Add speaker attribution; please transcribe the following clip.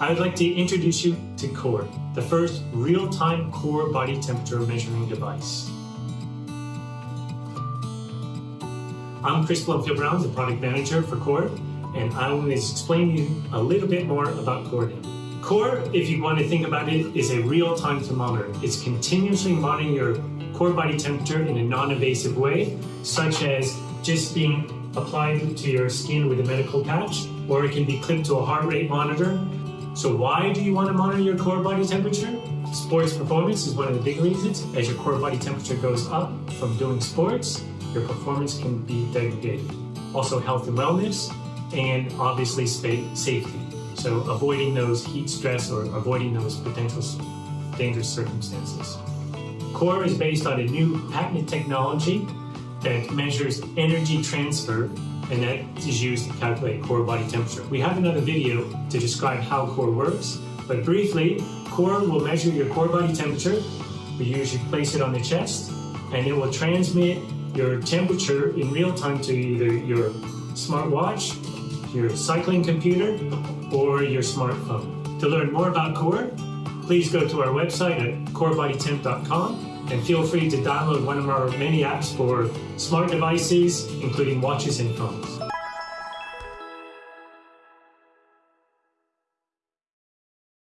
Speaker 1: I would like to introduce you to Core, the first real-time core body temperature measuring device. I'm Chris Blumfield Brown, the product manager for Core, and I will explain you a little bit more about Core now. Core, if you want to think about it, is a real-time thermometer. It's continuously monitoring your core body temperature in a non-invasive way, such as just being applied to your skin with a medical patch, or it can be clipped to a heart rate monitor. So why do you want to monitor your core body temperature? Sports performance is one of the big reasons. As your core body temperature goes up from doing sports, your performance can be degraded. Also health and wellness, and obviously safety. So avoiding those heat stress or avoiding those potential dangerous circumstances. CORE is based on a new patented technology that measures energy transfer and that is used to calculate core body temperature. We have another video to describe how core works, but briefly, core will measure your core body temperature. We usually place it on the chest and it will transmit your temperature in real time to either your smartwatch, your cycling computer, or your smartphone. To learn more about core, please go to our website at corebodytemp.com and feel free to download one of our many apps for smart devices, including watches and phones.